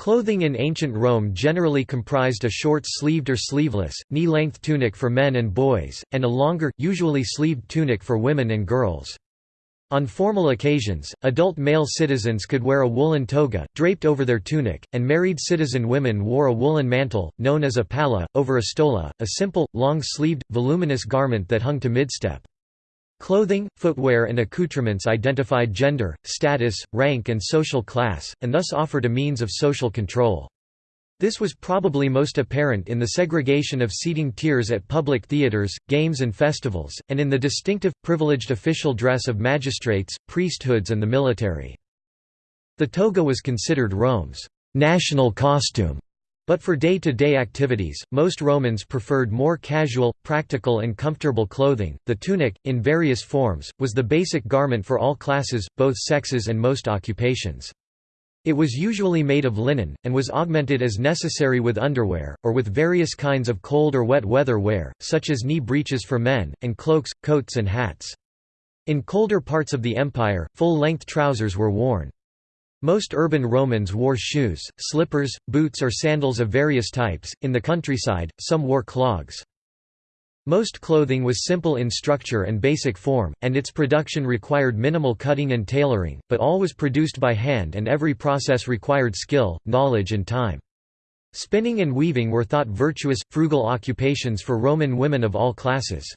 Clothing in ancient Rome generally comprised a short-sleeved or sleeveless, knee-length tunic for men and boys, and a longer, usually sleeved tunic for women and girls. On formal occasions, adult male citizens could wear a woolen toga, draped over their tunic, and married citizen women wore a woolen mantle, known as a palla, over a stola, a simple, long-sleeved, voluminous garment that hung to midstep. Clothing, footwear and accoutrements identified gender, status, rank and social class, and thus offered a means of social control. This was probably most apparent in the segregation of seating tiers at public theatres, games and festivals, and in the distinctive, privileged official dress of magistrates, priesthoods and the military. The toga was considered Rome's national costume, but for day-to-day -day activities, most Romans preferred more casual, practical and comfortable clothing. The tunic, in various forms, was the basic garment for all classes, both sexes and most occupations. It was usually made of linen, and was augmented as necessary with underwear, or with various kinds of cold or wet weather wear, such as knee breeches for men, and cloaks, coats and hats. In colder parts of the empire, full-length trousers were worn. Most urban Romans wore shoes, slippers, boots or sandals of various types, in the countryside, some wore clogs. Most clothing was simple in structure and basic form, and its production required minimal cutting and tailoring, but all was produced by hand and every process required skill, knowledge and time. Spinning and weaving were thought virtuous, frugal occupations for Roman women of all classes.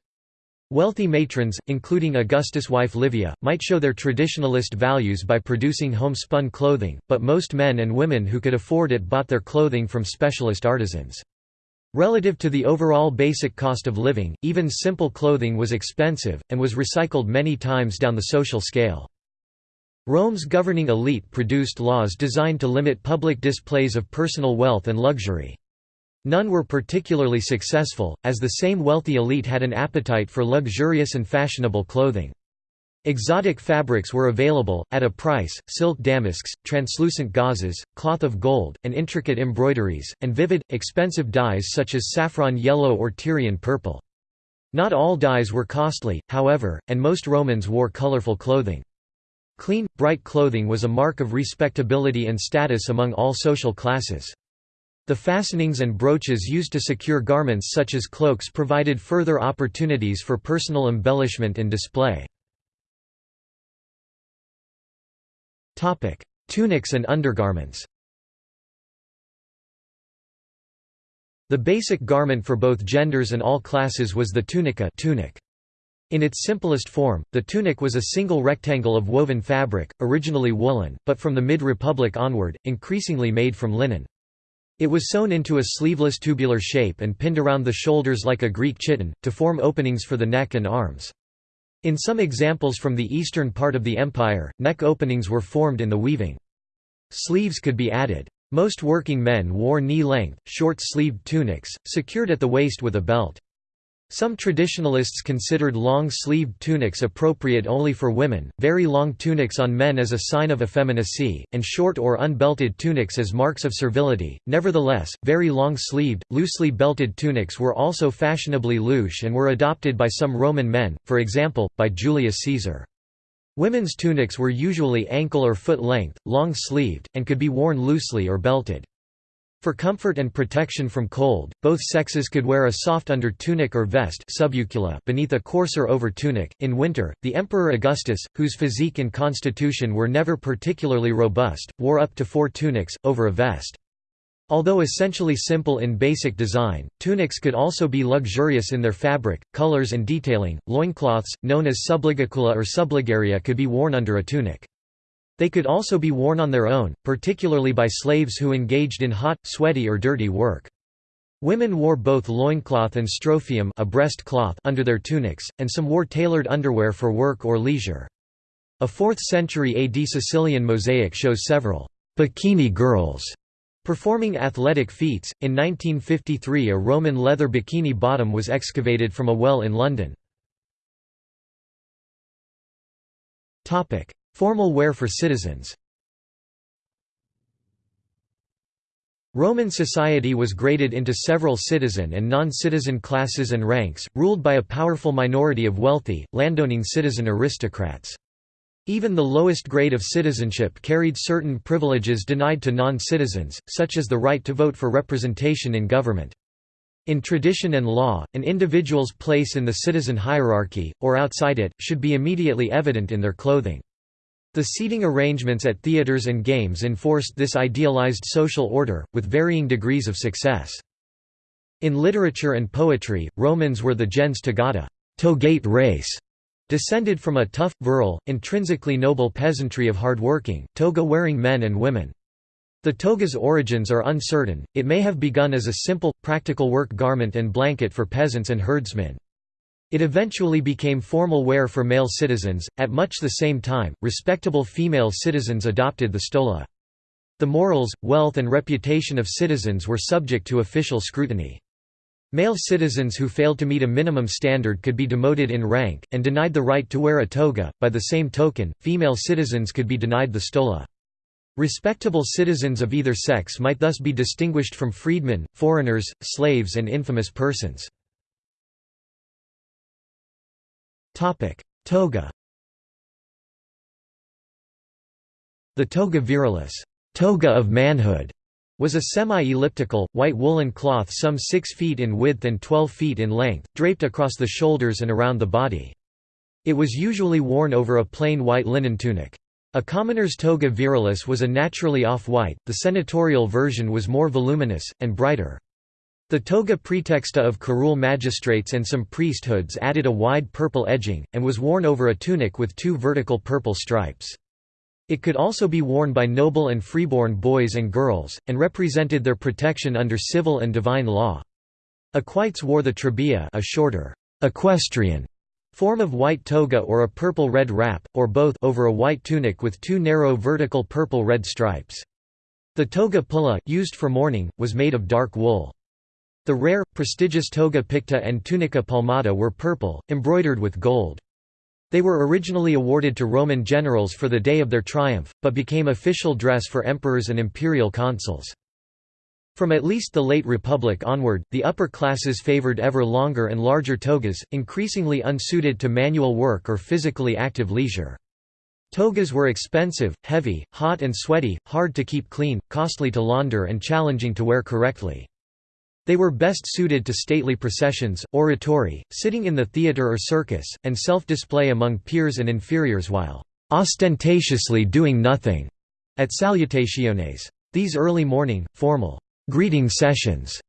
Wealthy matrons, including Augustus' wife Livia, might show their traditionalist values by producing homespun clothing, but most men and women who could afford it bought their clothing from specialist artisans. Relative to the overall basic cost of living, even simple clothing was expensive, and was recycled many times down the social scale. Rome's governing elite produced laws designed to limit public displays of personal wealth and luxury. None were particularly successful, as the same wealthy elite had an appetite for luxurious and fashionable clothing. Exotic fabrics were available, at a price, silk damasks, translucent gauzes, cloth of gold, and intricate embroideries, and vivid, expensive dyes such as saffron yellow or Tyrian purple. Not all dyes were costly, however, and most Romans wore colorful clothing. Clean, bright clothing was a mark of respectability and status among all social classes. The fastenings and brooches used to secure garments such as cloaks provided further opportunities for personal embellishment and display. Tunics and undergarments The basic garment for both genders and all classes was the tunica tunic. In its simplest form, the tunic was a single rectangle of woven fabric, originally woolen, but from the mid-Republic onward, increasingly made from linen. It was sewn into a sleeveless tubular shape and pinned around the shoulders like a Greek chiton, to form openings for the neck and arms. In some examples from the eastern part of the empire, neck openings were formed in the weaving. Sleeves could be added. Most working men wore knee-length, short-sleeved tunics, secured at the waist with a belt. Some traditionalists considered long-sleeved tunics appropriate only for women, very long tunics on men as a sign of effeminacy, and short or unbelted tunics as marks of servility. Nevertheless, very long-sleeved, loosely belted tunics were also fashionably louche and were adopted by some Roman men, for example, by Julius Caesar. Women's tunics were usually ankle or foot length, long-sleeved, and could be worn loosely or belted. For comfort and protection from cold, both sexes could wear a soft under tunic or vest beneath a coarser over tunic. In winter, the Emperor Augustus, whose physique and constitution were never particularly robust, wore up to four tunics, over a vest. Although essentially simple in basic design, tunics could also be luxurious in their fabric, colors and detailing. Loincloths, known as subligacula or subligaria could be worn under a tunic. They could also be worn on their own, particularly by slaves who engaged in hot, sweaty or dirty work. Women wore both loincloth and strophium a breast cloth under their tunics, and some wore tailored underwear for work or leisure. A 4th century AD Sicilian mosaic shows several bikini girls performing athletic feats. In 1953, a Roman leather bikini bottom was excavated from a well in London. Topic: Formal wear for citizens Roman society was graded into several citizen and non-citizen classes and ranks, ruled by a powerful minority of wealthy, landowning citizen aristocrats. Even the lowest grade of citizenship carried certain privileges denied to non-citizens, such as the right to vote for representation in government. In tradition and law, an individual's place in the citizen hierarchy, or outside it, should be immediately evident in their clothing. The seating arrangements at theaters and games enforced this idealized social order, with varying degrees of success. In literature and poetry, Romans were the gens togata togate race", Descended from a tough, virile, intrinsically noble peasantry of hard-working, toga-wearing men and women. The toga's origins are uncertain, it may have begun as a simple, practical work garment and blanket for peasants and herdsmen. It eventually became formal wear for male citizens. At much the same time, respectable female citizens adopted the stola. The morals, wealth, and reputation of citizens were subject to official scrutiny. Male citizens who failed to meet a minimum standard could be demoted in rank, and denied the right to wear a toga. By the same token, female citizens could be denied the stola. Respectable citizens of either sex might thus be distinguished from freedmen, foreigners, slaves, and infamous persons. Toga The toga virilis toga of manhood", was a semi-elliptical, white woolen cloth some 6 feet in width and 12 feet in length, draped across the shoulders and around the body. It was usually worn over a plain white linen tunic. A commoner's toga virilis was a naturally off-white, the senatorial version was more voluminous, and brighter. The toga praetexta of curule magistrates and some priesthoods added a wide purple edging, and was worn over a tunic with two vertical purple stripes. It could also be worn by noble and freeborn boys and girls, and represented their protection under civil and divine law. Equites wore the trabea a shorter, equestrian form of white toga or a purple-red wrap, or both over a white tunic with two narrow vertical purple-red stripes. The toga pulla, used for mourning, was made of dark wool. The rare, prestigious toga picta and tunica palmata were purple, embroidered with gold. They were originally awarded to Roman generals for the day of their triumph, but became official dress for emperors and imperial consuls. From at least the late Republic onward, the upper classes favored ever longer and larger togas, increasingly unsuited to manual work or physically active leisure. Togas were expensive, heavy, hot and sweaty, hard to keep clean, costly to launder and challenging to wear correctly. They were best suited to stately processions, oratory, sitting in the theatre or circus, and self-display among peers and inferiors while ostentatiously doing nothing at salutationes. These early morning, formal greeting sessions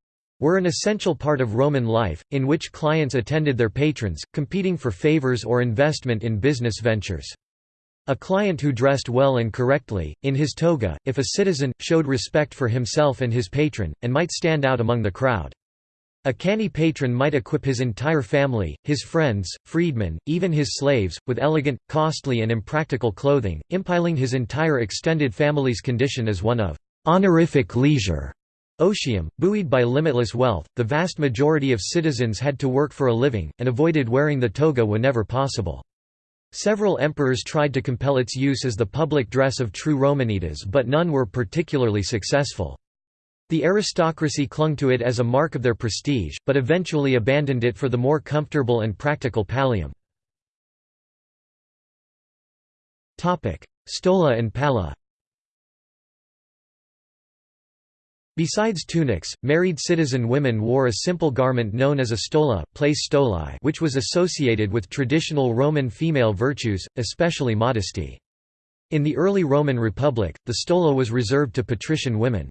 were an essential part of Roman life, in which clients attended their patrons, competing for favors or investment in business ventures. A client who dressed well and correctly, in his toga, if a citizen, showed respect for himself and his patron, and might stand out among the crowd. A canny patron might equip his entire family, his friends, freedmen, even his slaves, with elegant, costly and impractical clothing, impiling his entire extended family's condition as one of honorific leisure. Otium, buoyed by limitless wealth, the vast majority of citizens had to work for a living, and avoided wearing the toga whenever possible. Several emperors tried to compel its use as the public dress of true Romanitas but none were particularly successful. The aristocracy clung to it as a mark of their prestige, but eventually abandoned it for the more comfortable and practical pallium. Stola and palla Besides tunics, married citizen women wore a simple garment known as a stola place stolae which was associated with traditional Roman female virtues, especially modesty. In the early Roman Republic, the stola was reserved to patrician women.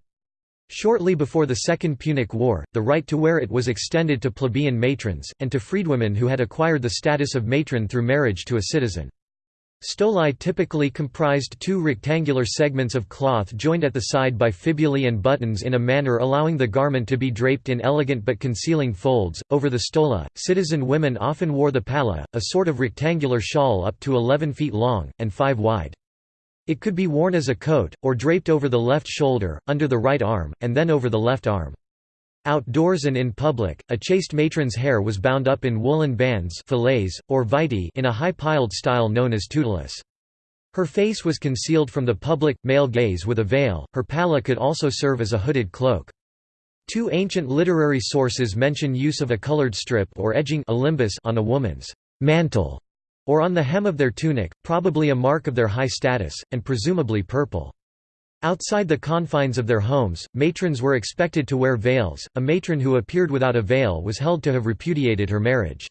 Shortly before the Second Punic War, the right to wear it was extended to plebeian matrons, and to freedwomen who had acquired the status of matron through marriage to a citizen. Stolae typically comprised two rectangular segments of cloth joined at the side by fibulae and buttons in a manner allowing the garment to be draped in elegant but concealing folds. Over the stola, citizen women often wore the palla, a sort of rectangular shawl up to 11 feet long, and 5 wide. It could be worn as a coat, or draped over the left shoulder, under the right arm, and then over the left arm. Outdoors and in public, a chaste matron's hair was bound up in woolen bands fillets, or vittae in a high-piled style known as tutulus. Her face was concealed from the public, male gaze with a veil, her palla could also serve as a hooded cloak. Two ancient literary sources mention use of a colored strip or edging on a woman's mantle. or on the hem of their tunic, probably a mark of their high status, and presumably purple. Outside the confines of their homes, matrons were expected to wear veils. A matron who appeared without a veil was held to have repudiated her marriage.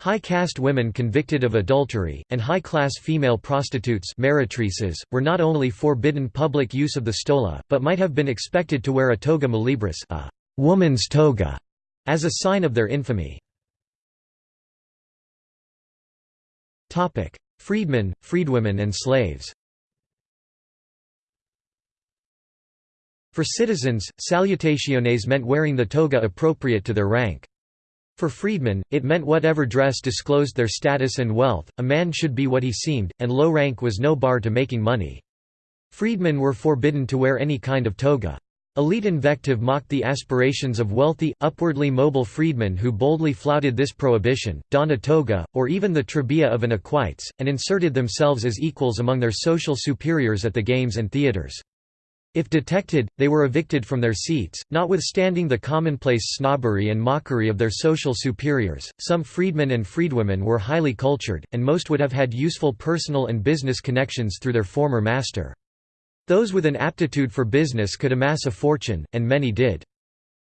High caste women convicted of adultery, and high class female prostitutes were not only forbidden public use of the stola, but might have been expected to wear a toga muliebris a woman's toga, as a sign of their infamy. Freedmen, freedwomen and slaves For citizens, salutationes meant wearing the toga appropriate to their rank. For freedmen, it meant whatever dress disclosed their status and wealth, a man should be what he seemed, and low rank was no bar to making money. Freedmen were forbidden to wear any kind of toga. Elite invective mocked the aspirations of wealthy, upwardly mobile freedmen who boldly flouted this prohibition, donned a toga, or even the trabea of an equites, and inserted themselves as equals among their social superiors at the games and theatres. If detected, they were evicted from their seats. Notwithstanding the commonplace snobbery and mockery of their social superiors, some freedmen and freedwomen were highly cultured, and most would have had useful personal and business connections through their former master. Those with an aptitude for business could amass a fortune, and many did.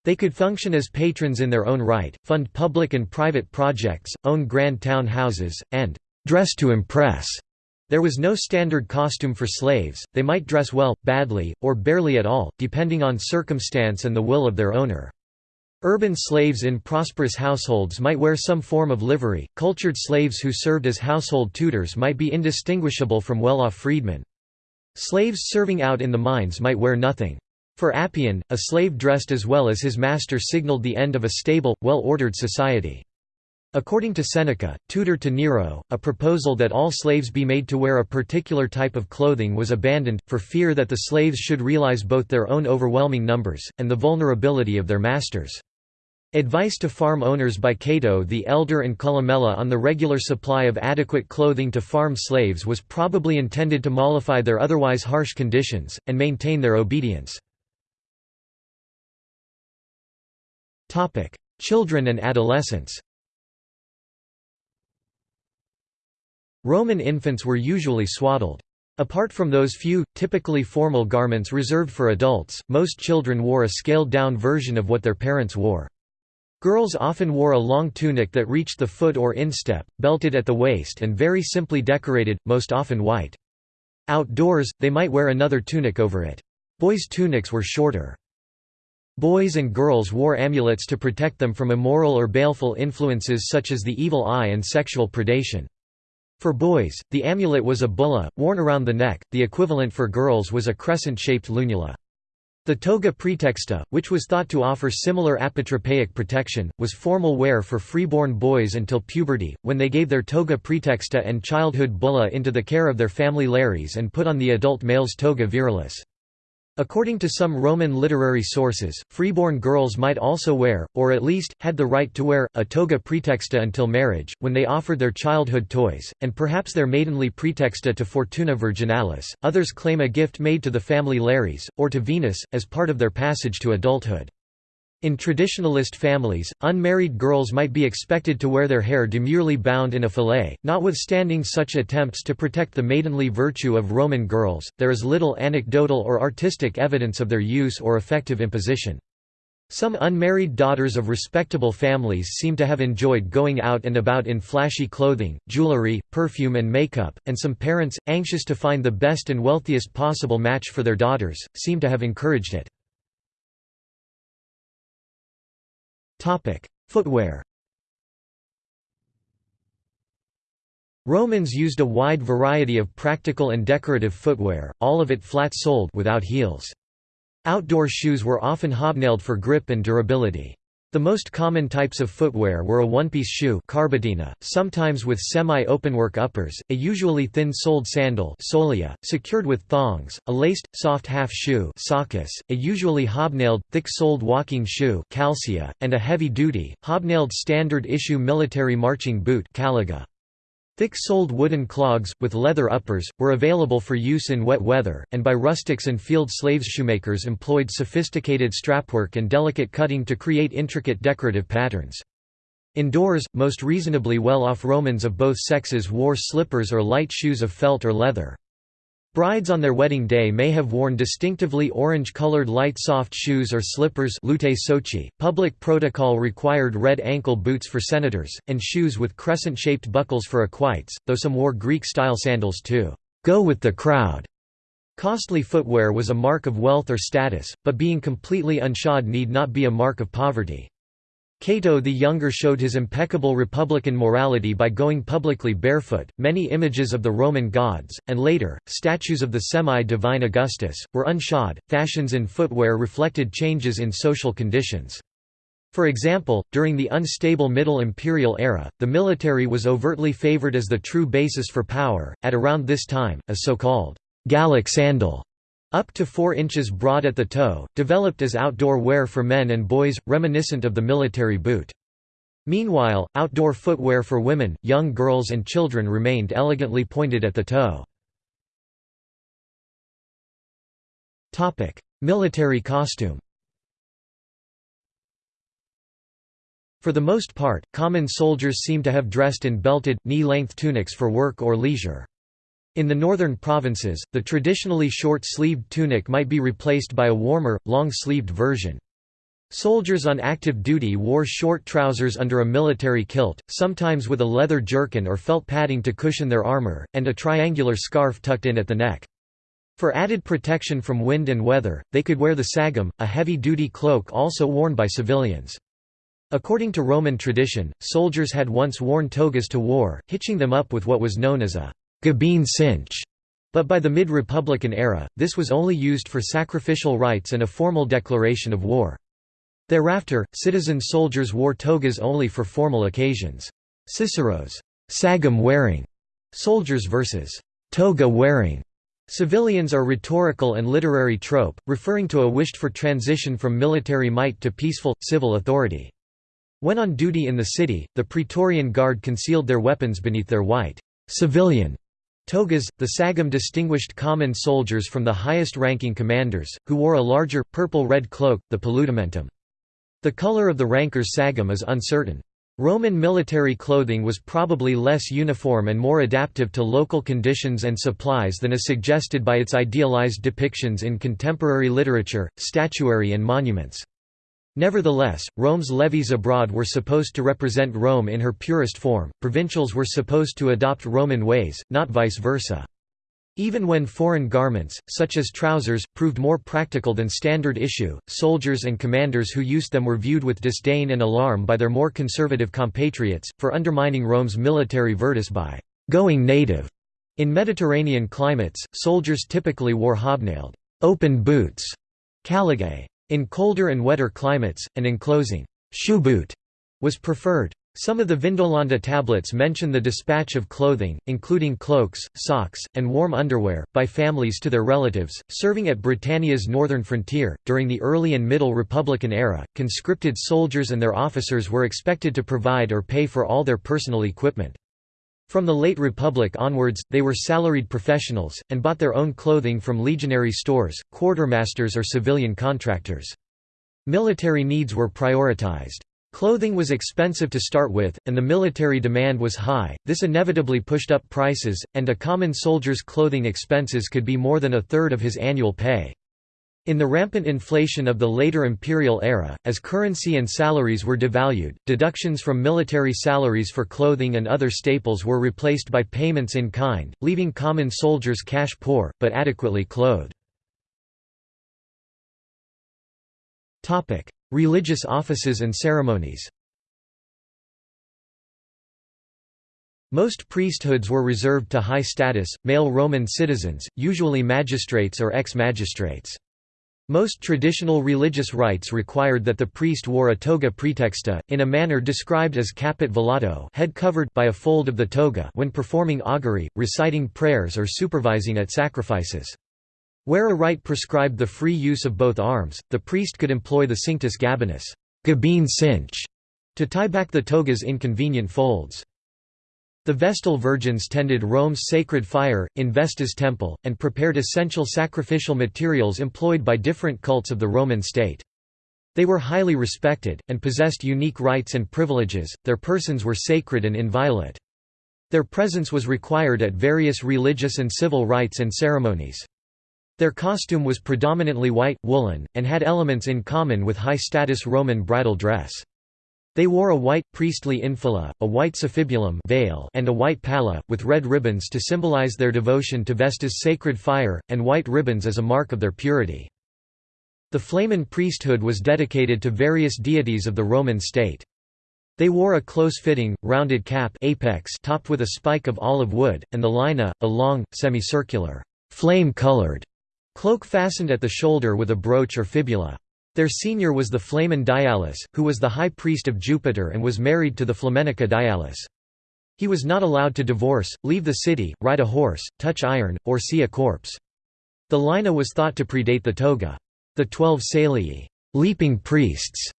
They could function as patrons in their own right, fund public and private projects, own grand town houses, and dress to impress. There was no standard costume for slaves, they might dress well, badly, or barely at all, depending on circumstance and the will of their owner. Urban slaves in prosperous households might wear some form of livery, cultured slaves who served as household tutors might be indistinguishable from well-off freedmen. Slaves serving out in the mines might wear nothing. For Appian, a slave dressed as well as his master signaled the end of a stable, well-ordered society. According to Seneca, tutor to Nero, a proposal that all slaves be made to wear a particular type of clothing was abandoned, for fear that the slaves should realize both their own overwhelming numbers, and the vulnerability of their masters. Advice to farm owners by Cato the Elder and Columella on the regular supply of adequate clothing to farm slaves was probably intended to mollify their otherwise harsh conditions, and maintain their obedience. Children and adolescents Roman infants were usually swaddled. Apart from those few, typically formal garments reserved for adults, most children wore a scaled-down version of what their parents wore. Girls often wore a long tunic that reached the foot or instep, belted at the waist and very simply decorated, most often white. Outdoors, they might wear another tunic over it. Boys' tunics were shorter. Boys and girls wore amulets to protect them from immoral or baleful influences such as the evil eye and sexual predation. For boys, the amulet was a bulla, worn around the neck, the equivalent for girls was a crescent-shaped lunula. The toga praetexta, which was thought to offer similar apotropaic protection, was formal wear for freeborn boys until puberty, when they gave their toga praetexta and childhood bulla into the care of their family lares and put on the adult male's toga virilis. According to some Roman literary sources, freeborn girls might also wear, or at least, had the right to wear, a toga praetexta until marriage, when they offered their childhood toys, and perhaps their maidenly praetexta to Fortuna Virginalis. Others claim a gift made to the family Lares, or to Venus, as part of their passage to adulthood. In traditionalist families, unmarried girls might be expected to wear their hair demurely bound in a fillet. Notwithstanding such attempts to protect the maidenly virtue of Roman girls, there is little anecdotal or artistic evidence of their use or effective imposition. Some unmarried daughters of respectable families seem to have enjoyed going out and about in flashy clothing, jewelry, perfume and makeup, and some parents, anxious to find the best and wealthiest possible match for their daughters, seem to have encouraged it. Footwear Romans used a wide variety of practical and decorative footwear, all of it flat-soled without heels. Outdoor shoes were often hobnailed for grip and durability. The most common types of footwear were a one-piece shoe carbatina, sometimes with semi-openwork uppers, a usually thin-soled sandal solea, secured with thongs, a laced, soft half shoe soccus, a usually hobnailed, thick-soled walking shoe calcia, and a heavy-duty, hobnailed standard-issue military marching boot caliga. Thick-soled wooden clogs, with leather uppers, were available for use in wet weather, and by rustics and field slaves shoemakers employed sophisticated strapwork and delicate cutting to create intricate decorative patterns. Indoors, most reasonably well-off Romans of both sexes wore slippers or light shoes of felt or leather. Brides on their wedding day may have worn distinctively orange-colored light soft shoes or slippers. .Public protocol required red ankle boots for senators, and shoes with crescent-shaped buckles for equites, though some wore Greek-style sandals to «go with the crowd». Costly footwear was a mark of wealth or status, but being completely unshod need not be a mark of poverty. Cato the Younger showed his impeccable republican morality by going publicly barefoot. Many images of the Roman gods, and later, statues of the semi divine Augustus, were unshod. Fashions in footwear reflected changes in social conditions. For example, during the unstable Middle Imperial era, the military was overtly favored as the true basis for power. At around this time, a so called Gallic sandal up to 4 inches broad at the toe, developed as outdoor wear for men and boys, reminiscent of the military boot. Meanwhile, outdoor footwear for women, young girls and children remained elegantly pointed at the toe. Military costume For the most part, common soldiers seem to have dressed in belted, knee-length tunics for work or leisure. In the northern provinces, the traditionally short-sleeved tunic might be replaced by a warmer, long-sleeved version. Soldiers on active duty wore short trousers under a military kilt, sometimes with a leather jerkin or felt padding to cushion their armor, and a triangular scarf tucked in at the neck. For added protection from wind and weather, they could wear the sagum, a heavy-duty cloak also worn by civilians. According to Roman tradition, soldiers had once worn togas to war, hitching them up with what was known as a Gabine cinch, but by the mid-Republican era, this was only used for sacrificial rites and a formal declaration of war. Thereafter, citizen soldiers wore togas only for formal occasions. Cicero's sagum-wearing soldiers versus toga-wearing civilians are rhetorical and literary trope, referring to a wished-for transition from military might to peaceful, civil authority. When on duty in the city, the Praetorian Guard concealed their weapons beneath their white civilian Togas, the sagum distinguished common soldiers from the highest-ranking commanders, who wore a larger, purple-red cloak, the paludamentum. The color of the ranker's sagum is uncertain. Roman military clothing was probably less uniform and more adaptive to local conditions and supplies than is suggested by its idealized depictions in contemporary literature, statuary and monuments. Nevertheless, Rome's levies abroad were supposed to represent Rome in her purest form, provincials were supposed to adopt Roman ways, not vice versa. Even when foreign garments, such as trousers, proved more practical than standard issue, soldiers and commanders who used them were viewed with disdain and alarm by their more conservative compatriots, for undermining Rome's military virtus by «going native». In Mediterranean climates, soldiers typically wore hobnailed, open boots, caligae, in colder and wetter climates, an enclosing shoeboot was preferred. Some of the Vindolanda tablets mention the dispatch of clothing, including cloaks, socks, and warm underwear, by families to their relatives. Serving at Britannia's northern frontier, during the early and middle Republican era, conscripted soldiers and their officers were expected to provide or pay for all their personal equipment. From the late Republic onwards, they were salaried professionals, and bought their own clothing from legionary stores, quartermasters or civilian contractors. Military needs were prioritized. Clothing was expensive to start with, and the military demand was high, this inevitably pushed up prices, and a common soldier's clothing expenses could be more than a third of his annual pay. In the rampant inflation of the later imperial era, as currency and salaries were devalued, deductions from military salaries for clothing and other staples were replaced by payments in kind, leaving common soldiers cash poor, but adequately clothed. Religious offices and ceremonies Most priesthoods were reserved to high-status, male Roman citizens, usually magistrates or ex-magistrates. Most traditional religious rites required that the priest wore a toga praetexta, uh, in a manner described as caput velato head covered by a fold of the toga when performing augury, reciting prayers or supervising at sacrifices. Where a rite prescribed the free use of both arms, the priest could employ the cinctus gabinus cinch, to tie back the toga's inconvenient folds. The Vestal virgins tended Rome's sacred fire, in Vesta's temple, and prepared essential sacrificial materials employed by different cults of the Roman state. They were highly respected, and possessed unique rights and privileges, their persons were sacred and inviolate. Their presence was required at various religious and civil rites and ceremonies. Their costume was predominantly white, woolen, and had elements in common with high-status Roman bridal dress. They wore a white, priestly infula, a white suffibulum veil, and a white palla, with red ribbons to symbolize their devotion to Vesta's sacred fire, and white ribbons as a mark of their purity. The Flamen priesthood was dedicated to various deities of the Roman state. They wore a close-fitting, rounded cap apex topped with a spike of olive wood, and the laena, a long, semicircular, flame-colored cloak fastened at the shoulder with a brooch or fibula. Their senior was the Flamen Dialis, who was the high priest of Jupiter and was married to the Flaminica Dialis. He was not allowed to divorce, leave the city, ride a horse, touch iron, or see a corpse. The laena was thought to predate the toga. The twelve Salii leaping priests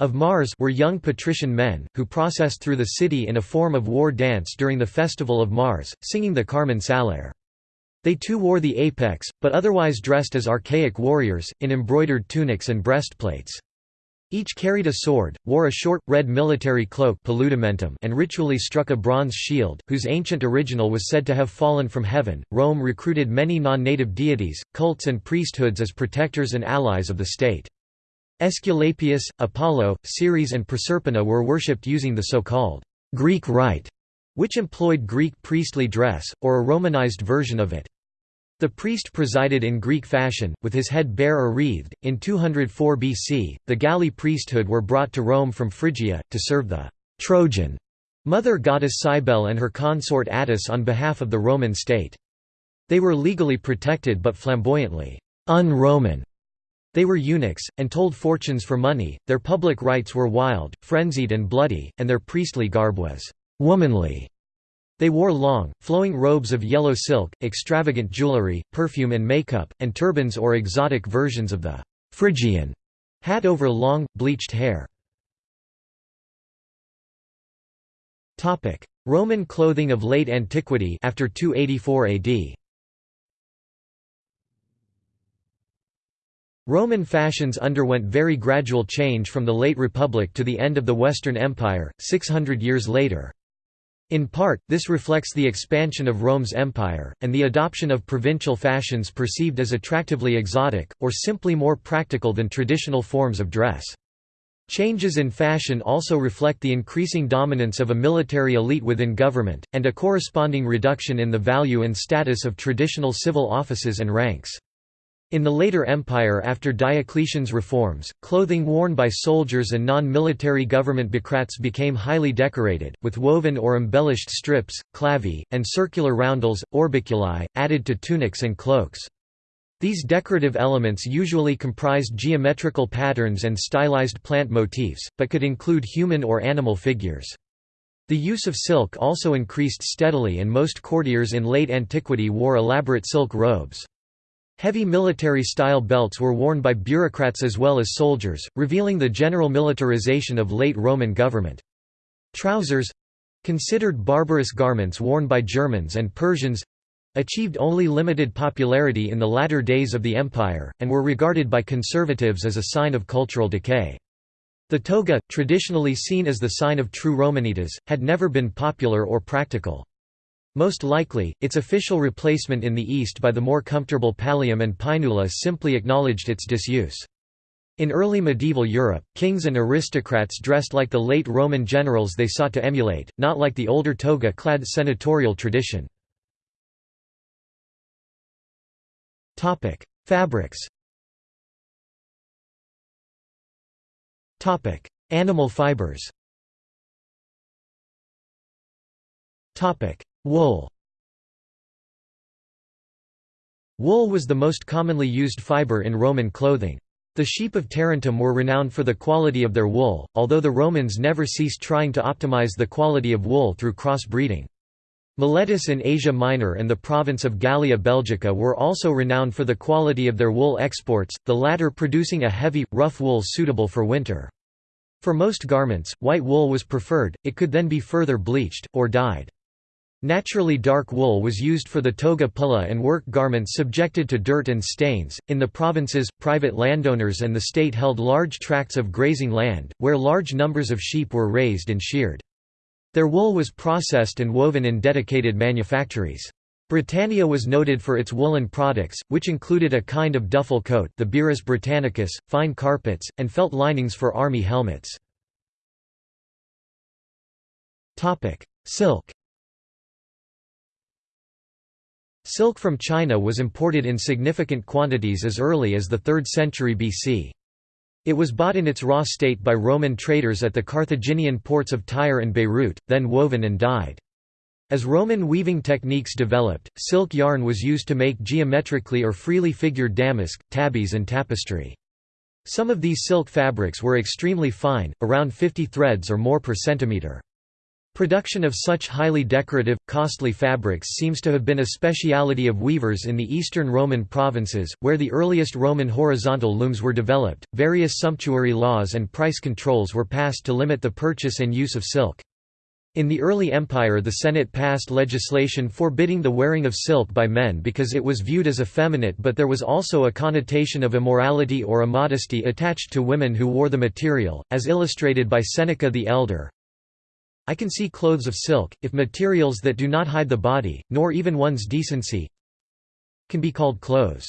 of Mars were young patrician men, who processed through the city in a form of war dance during the festival of Mars, singing the Carmen Saliare. They too wore the apex, but otherwise dressed as archaic warriors, in embroidered tunics and breastplates. Each carried a sword, wore a short, red military cloak and ritually struck a bronze shield, whose ancient original was said to have fallen from heaven. Rome recruited many non native deities, cults, and priesthoods as protectors and allies of the state. Aesculapius, Apollo, Ceres, and Proserpina were worshipped using the so called Greek rite, which employed Greek priestly dress, or a Romanized version of it. The priest presided in Greek fashion, with his head bare or wreathed. In 204 BC, the Galli priesthood were brought to Rome from Phrygia, to serve the Trojan mother goddess Cybele and her consort Attis on behalf of the Roman state. They were legally protected but flamboyantly un-Roman. They were eunuchs, and told fortunes for money, their public rites were wild, frenzied and bloody, and their priestly garb was womanly. They wore long, flowing robes of yellow silk, extravagant jewelry, perfume and makeup, and turbans or exotic versions of the Phrygian hat over long, bleached hair. Roman clothing of late antiquity after 284 AD. Roman fashions underwent very gradual change from the late Republic to the end of the Western Empire, 600 years later. In part, this reflects the expansion of Rome's empire, and the adoption of provincial fashions perceived as attractively exotic, or simply more practical than traditional forms of dress. Changes in fashion also reflect the increasing dominance of a military elite within government, and a corresponding reduction in the value and status of traditional civil offices and ranks. In the later empire after Diocletian's reforms, clothing worn by soldiers and non-military government bureaucrats became highly decorated, with woven or embellished strips, clavi, and circular roundels, orbiculi, added to tunics and cloaks. These decorative elements usually comprised geometrical patterns and stylized plant motifs, but could include human or animal figures. The use of silk also increased steadily and most courtiers in late antiquity wore elaborate silk robes. Heavy military-style belts were worn by bureaucrats as well as soldiers, revealing the general militarization of late Roman government. Trousers—considered barbarous garments worn by Germans and Persians—achieved only limited popularity in the latter days of the empire, and were regarded by conservatives as a sign of cultural decay. The toga, traditionally seen as the sign of true Romanitas, had never been popular or practical. Most likely, its official replacement in the East by the more comfortable pallium and paenula simply acknowledged its disuse. In early medieval Europe, kings and aristocrats dressed like the late Roman generals they sought to emulate, not like the older toga-clad senatorial tradition. Fabrics Animal fibers Wool Wool was the most commonly used fiber in Roman clothing. The sheep of Tarentum were renowned for the quality of their wool, although the Romans never ceased trying to optimize the quality of wool through cross-breeding. Miletus in Asia Minor and the province of Gallia Belgica were also renowned for the quality of their wool exports, the latter producing a heavy, rough wool suitable for winter. For most garments, white wool was preferred, it could then be further bleached, or dyed. Naturally dark wool was used for the toga pulla and work garments subjected to dirt and stains. In the provinces, private landowners and the state held large tracts of grazing land, where large numbers of sheep were raised and sheared. Their wool was processed and woven in dedicated manufactories. Britannia was noted for its woolen products, which included a kind of duffel coat the Birrus Britannicus, fine carpets, and felt linings for army helmets. Silk Silk from China was imported in significant quantities as early as the 3rd century BC. It was bought in its raw state by Roman traders at the Carthaginian ports of Tyre and Beirut, then woven and dyed. As Roman weaving techniques developed, silk yarn was used to make geometrically or freely figured damask, tabbies and tapestry. Some of these silk fabrics were extremely fine, around 50 threads or more per centimeter. Production of such highly decorative, costly fabrics seems to have been a speciality of weavers in the eastern Roman provinces, where the earliest Roman horizontal looms were developed. Various sumptuary laws and price controls were passed to limit the purchase and use of silk. In the early empire the Senate passed legislation forbidding the wearing of silk by men because it was viewed as effeminate but there was also a connotation of immorality or immodesty attached to women who wore the material, as illustrated by Seneca the Elder, I can see clothes of silk, if materials that do not hide the body, nor even one's decency, can be called clothes.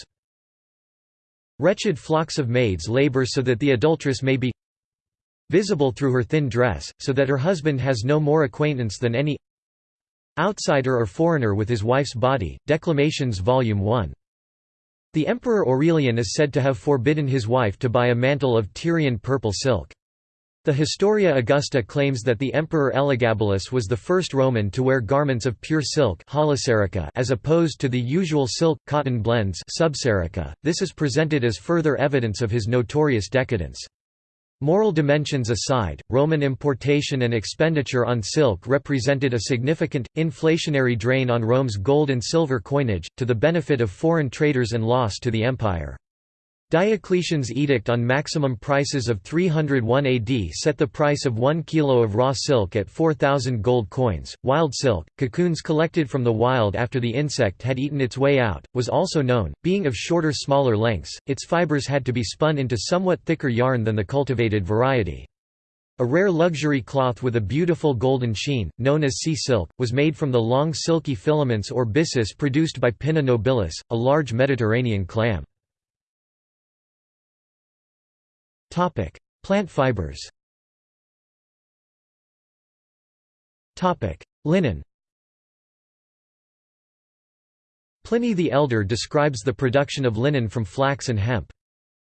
Wretched flocks of maids labor so that the adulteress may be visible through her thin dress, so that her husband has no more acquaintance than any outsider or foreigner with his wife's body. Declamations Volume 1. The Emperor Aurelian is said to have forbidden his wife to buy a mantle of Tyrian purple silk. The Historia Augusta claims that the Emperor Elagabalus was the first Roman to wear garments of pure silk as opposed to the usual silk-cotton blends This is presented as further evidence of his notorious decadence. Moral dimensions aside, Roman importation and expenditure on silk represented a significant, inflationary drain on Rome's gold and silver coinage, to the benefit of foreign traders and loss to the empire. Diocletian's edict on maximum prices of 301 AD set the price of 1 kilo of raw silk at 4,000 gold coins. Wild silk, cocoons collected from the wild after the insect had eaten its way out, was also known, being of shorter smaller lengths, its fibers had to be spun into somewhat thicker yarn than the cultivated variety. A rare luxury cloth with a beautiful golden sheen, known as sea silk, was made from the long silky filaments or byssus produced by Pinna nobilis, a large Mediterranean clam. Plant fibers. Linen. Pliny the Elder describes the production of linen from flax and hemp.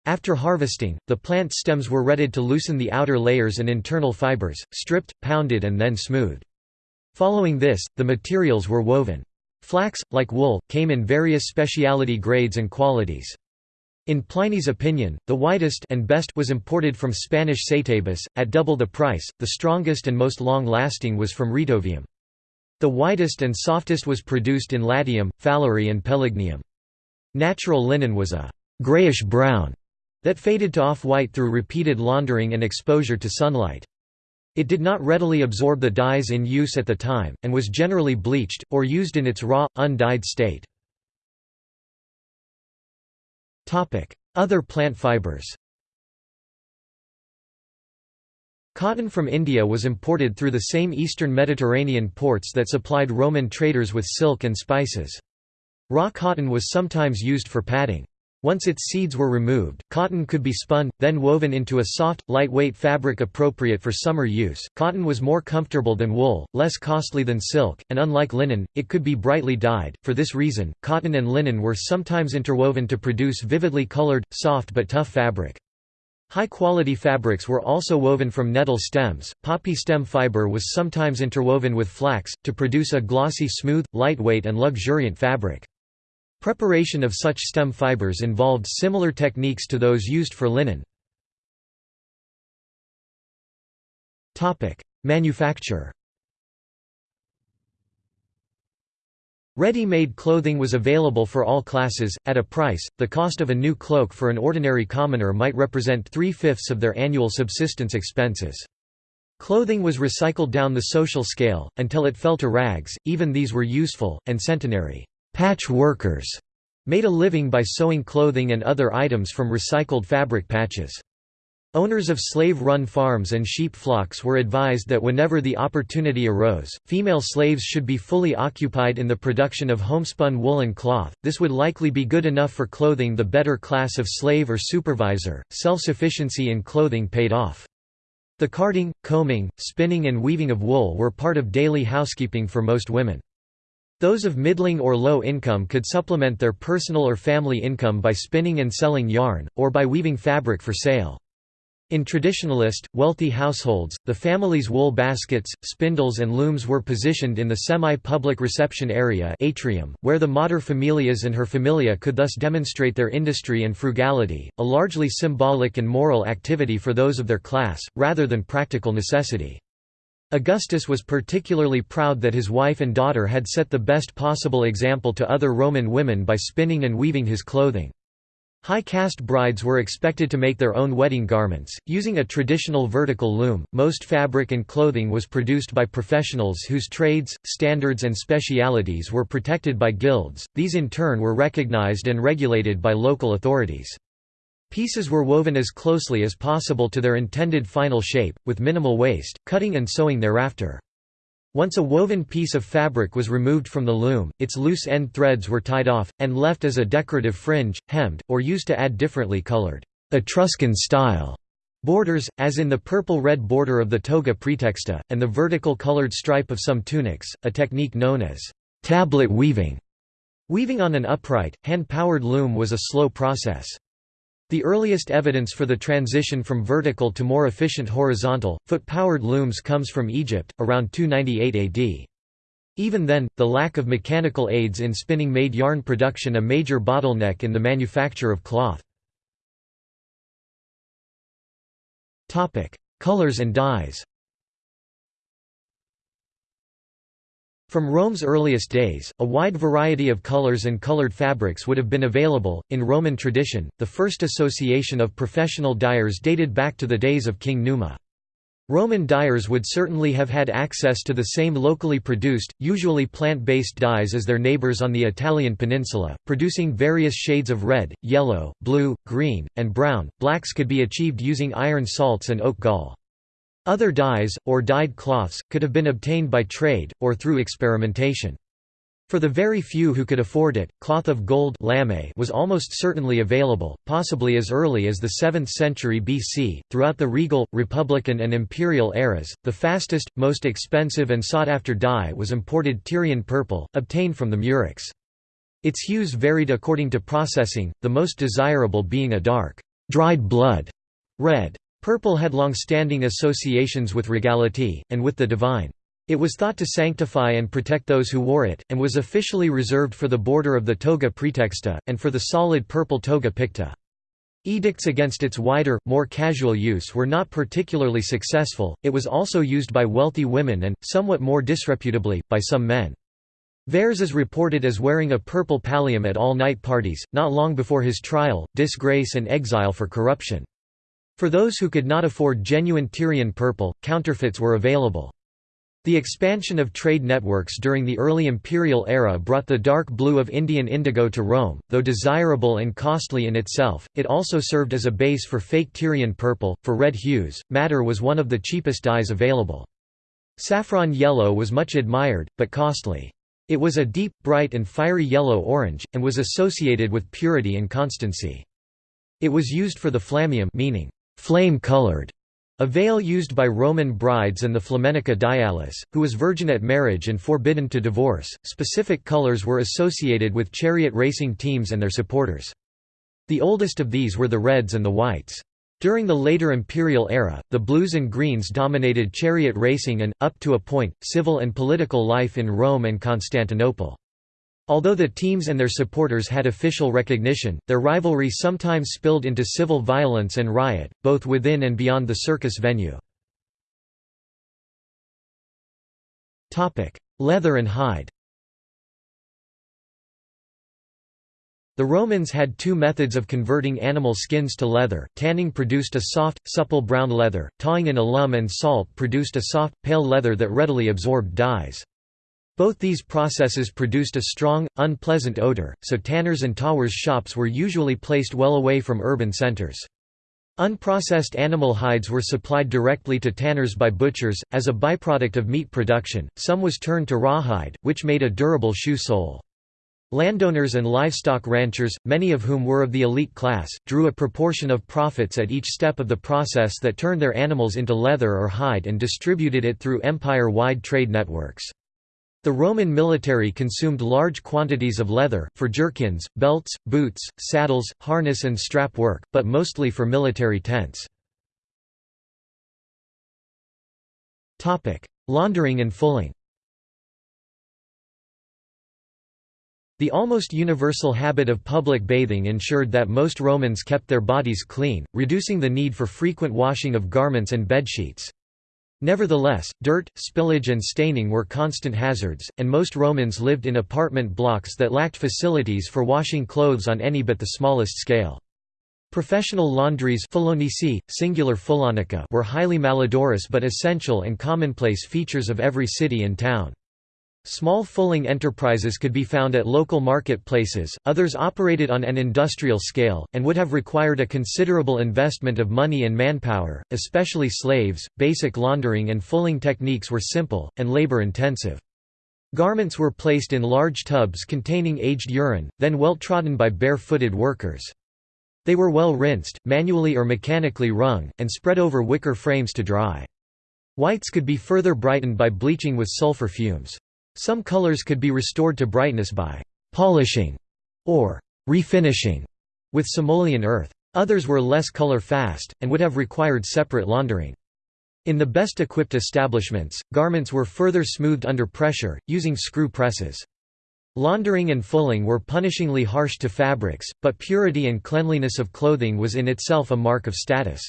After harvesting, the plant stems were retted to loosen the outer layers and internal fibers, stripped, pounded and then smoothed. Following this, the materials were woven. Flax, like wool, came in various speciality grades and qualities. In Pliny's opinion, the whitest and best was imported from Spanish Saetabis, at double the price, the strongest and most long-lasting was from Retovium. The whitest and softest was produced in Latium, Falerii and Pelignium. Natural linen was a «grayish-brown» that faded to off-white through repeated laundering and exposure to sunlight. It did not readily absorb the dyes in use at the time, and was generally bleached, or used in its raw, undyed state. Other plant fibers Cotton from India was imported through the same eastern Mediterranean ports that supplied Roman traders with silk and spices. Raw cotton was sometimes used for padding. Once its seeds were removed, cotton could be spun, then woven into a soft, lightweight fabric appropriate for summer use. Cotton was more comfortable than wool, less costly than silk, and unlike linen, it could be brightly dyed. For this reason, cotton and linen were sometimes interwoven to produce vividly colored, soft but tough fabric. High-quality fabrics were also woven from nettle stems. Poppy stem fiber was sometimes interwoven with flax, to produce a glossy smooth, lightweight and luxuriant fabric. Preparation of such stem fibers involved similar techniques to those used for linen. Manufacture Ready-made clothing was available for all classes, at a price, the cost of a new cloak for an ordinary commoner might represent three-fifths of their annual subsistence expenses. Clothing was recycled down the social scale, until it fell to rags, even these were useful, and centonarii patch workers made a living by sewing clothing and other items from recycled fabric patches. Owners of slave-run farms and sheep flocks were advised that whenever the opportunity arose, female slaves should be fully occupied in the production of homespun woolen cloth, this would likely be good enough for clothing the better class of slave or supervisor. Self-sufficiency in clothing paid off. The carding, combing, spinning and weaving of wool were part of daily housekeeping for most women. Those of middling or low income could supplement their personal or family income by spinning and selling yarn, or by weaving fabric for sale. In traditionalist, wealthy households, the family's wool baskets, spindles and looms were positioned in the semi-public reception area atrium, where the mater familias and her familia could thus demonstrate their industry and frugality, a largely symbolic and moral activity for those of their class, rather than practical necessity. Augustus was particularly proud that his wife and daughter had set the best possible example to other Roman women by spinning and weaving his clothing. High caste brides were expected to make their own wedding garments, using a traditional vertical loom. Most fabric and clothing was produced by professionals whose trades, standards, and specialities were protected by guilds, these in turn were recognized and regulated by local authorities. Pieces were woven as closely as possible to their intended final shape, with minimal waste, cutting and sewing thereafter. Once a woven piece of fabric was removed from the loom, its loose end threads were tied off, and left as a decorative fringe, hemmed, or used to add differently colored Etruscan-style borders, as in the purple-red border of the toga praetexta, and the vertical colored stripe of some tunics, a technique known as tablet weaving. Weaving on an upright, hand-powered loom was a slow process. The earliest evidence for the transition from vertical to more efficient horizontal, foot-powered looms comes from Egypt, around 298 AD. Even then, the lack of mechanical aids in spinning made yarn production a major bottleneck in the manufacture of cloth. Colors and dyes From Rome's earliest days, a wide variety of colors and colored fabrics would have been available. In Roman tradition, the first association of professional dyers dated back to the days of King Numa. Roman dyers would certainly have had access to the same locally produced, usually plant-based dyes as their neighbors on the Italian peninsula, producing various shades of red, yellow, blue, green, and brown. Blacks could be achieved using iron salts and oak gall. Other dyes, or dyed cloths, could have been obtained by trade, or through experimentation. For the very few who could afford it, cloth of gold was almost certainly available, possibly as early as the 7th century BC. Throughout the regal, republican, and imperial eras, the fastest, most expensive, and sought after dye was imported Tyrian purple, obtained from the murex. Its hues varied according to processing, the most desirable being a dark, dried blood red. Purple had long-standing associations with regality, and with the divine. It was thought to sanctify and protect those who wore it, and was officially reserved for the border of the toga praetexta, and for the solid purple toga picta. Edicts against its wider, more casual use were not particularly successful, it was also used by wealthy women and, somewhat more disreputably, by some men. Verres is reported as wearing a purple pallium at all night parties, not long before his trial, disgrace and exile for corruption. For those who could not afford genuine Tyrian purple, counterfeits were available. The expansion of trade networks during the early imperial era brought the dark blue of Indian indigo to Rome, though desirable and costly in itself, it also served as a base for fake Tyrian purple. For red hues, madder was one of the cheapest dyes available. Saffron yellow was much admired, but costly. It was a deep, bright and fiery yellow-orange, and was associated with purity and constancy. It was used for the flammeum meaning flame-colored, a veil used by Roman brides and the Flaminica Dialis, who was virgin at marriage and forbidden to divorce. Specific colors were associated with chariot racing teams and their supporters. The oldest of these were the reds and the whites. During the later imperial era, the blues and greens dominated chariot racing and, up to a point, civil and political life in Rome and Constantinople. Although the teams and their supporters had official recognition, their rivalry sometimes spilled into civil violence and riot, both within and beyond the circus venue. Leather and hide The Romans had two methods of converting animal skins to leather, tanning produced a soft, supple brown leather, tawing in alum and salt produced a soft, pale leather that readily absorbed dyes. Both these processes produced a strong, unpleasant odor, so tanners and tawers' shops were usually placed well away from urban centers. Unprocessed animal hides were supplied directly to tanners by butchers, as a byproduct of meat production, some was turned to rawhide, which made a durable shoe sole. Landowners and livestock ranchers, many of whom were of the elite class, drew a proportion of profits at each step of the process that turned their animals into leather or hide and distributed it through empire-wide trade networks. The Roman military consumed large quantities of leather, for jerkins, belts, boots, saddles, harness and strap work, but mostly for military tents. Laundering and fulling The almost universal habit of public bathing ensured that most Romans kept their bodies clean, reducing the need for frequent washing of garments and bedsheets. Nevertheless, dirt, spillage and staining were constant hazards, and most Romans lived in apartment blocks that lacked facilities for washing clothes on any but the smallest scale. Professional laundries singular were highly malodorous but essential and commonplace features of every city and town. Small fulling enterprises could be found at local marketplaces, others operated on an industrial scale, and would have required a considerable investment of money and manpower, especially slaves. Basic laundering and fulling techniques were simple, and labor intensive. Garments were placed in large tubs containing aged urine, then well trodden by bare-footed workers. They were well rinsed, manually or mechanically wrung, and spread over wicker frames to dry. Whites could be further brightened by bleaching with sulfur fumes. Some colors could be restored to brightness by «polishing» or «refinishing» with Cimolian earth. Others were less color-fast, and would have required separate laundering. In the best equipped establishments, garments were further smoothed under pressure, using screw presses. Laundering and fulling were punishingly harsh to fabrics, but purity and cleanliness of clothing was in itself a mark of status.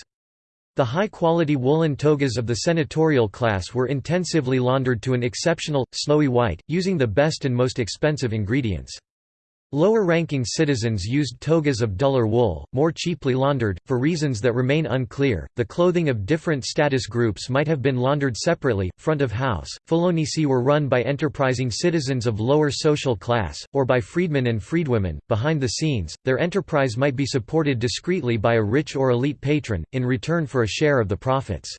The high-quality woolen togas of the senatorial class were intensively laundered to an exceptional, snowy white, using the best and most expensive ingredients. Lower-ranking citizens used togas of duller wool, more cheaply laundered, for reasons that remain unclear. The clothing of different status groups might have been laundered separately, front of house. Fullonicae were run by enterprising citizens of lower social class, or by freedmen and freedwomen. Behind the scenes, their enterprise might be supported discreetly by a rich or elite patron, in return for a share of the profits.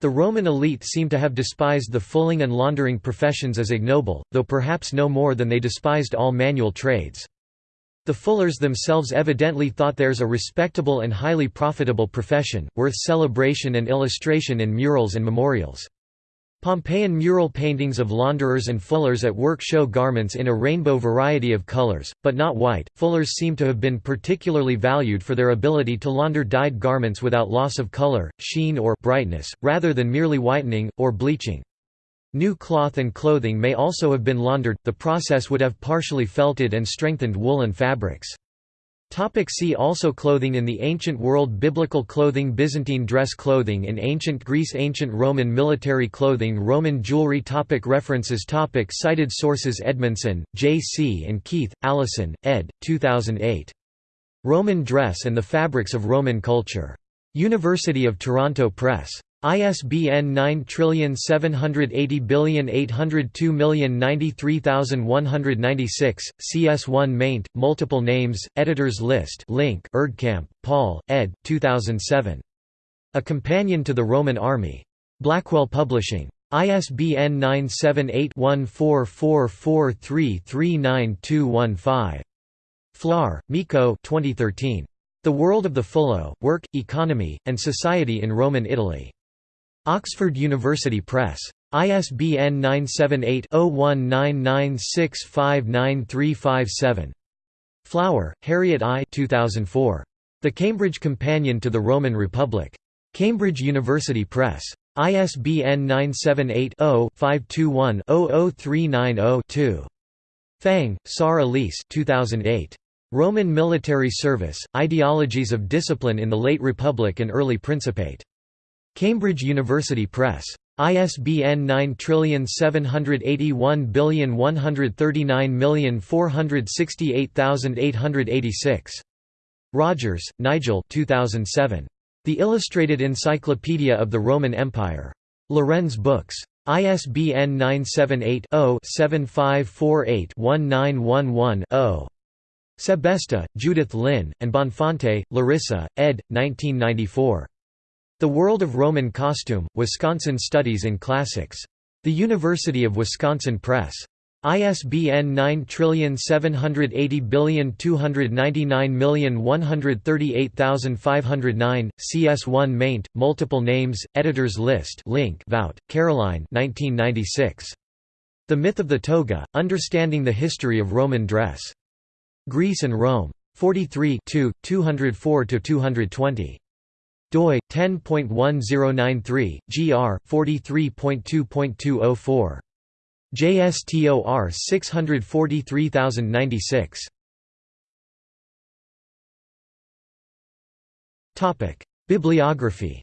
The Roman elite seem to have despised the fulling and laundering professions as ignoble, though perhaps no more than they despised all manual trades. The fullers themselves evidently thought theirs a respectable and highly profitable profession, worth celebration and illustration in murals and memorials. Pompeian mural paintings of launderers and fullers at work show garments in a rainbow variety of colors, but not white. Fullers seem to have been particularly valued for their ability to launder dyed garments without loss of color, sheen or brightness, rather than merely whitening, or bleaching. New cloth and clothing may also have been laundered, the process would have partially felted and strengthened woolen fabrics. Topic see also Clothing in the Ancient World Biblical clothing Byzantine dress clothing in Ancient Greece Ancient Roman military clothing Roman jewelry topic References topic Cited sources Edmondson, J. C. and Keith, Alison, ed. 2008. Roman Dress and the Fabrics of Roman Culture. University of Toronto Press. ISBN 9780802093196, CS1 maint, multiple names, editors list link Erdkamp, Paul, ed. 2007. A Companion to the Roman Army. Blackwell Publishing. ISBN 978-1444339215. Flohr, Miko 2013. The World of the Fullo, Work, Economy, and Society in Roman Italy. Oxford University Press. ISBN 978-0199659357. Flower, Harriet I 2004. The Cambridge Companion to the Roman Republic. Cambridge University Press. ISBN 978-0-521-00390-2. Phang, Sar Elise 2008. Roman Military Service, Ideologies of Discipline in the Late Republic and Early Principate. Cambridge University Press. ISBN 9781139468886. Rogers, Nigel 2007. The Illustrated Encyclopedia of the Roman Empire. Lorenz Books. ISBN 978-0-7548-1911-0. Sebesta, Judith Lynn, and Bonfante, Larissa, ed. 1994. The World of Roman Costume, Wisconsin Studies in Classics. The University of Wisconsin Press. ISBN 9780299138509, CS1 maint, multiple names, editors list link Vout, Caroline 1996. The Myth of the Toga, Understanding the History of Roman Dress. Greece and Rome. 43 204–220 doi 10.1093 gr 43.2.204 JSTOR 643096 Topic Bibliography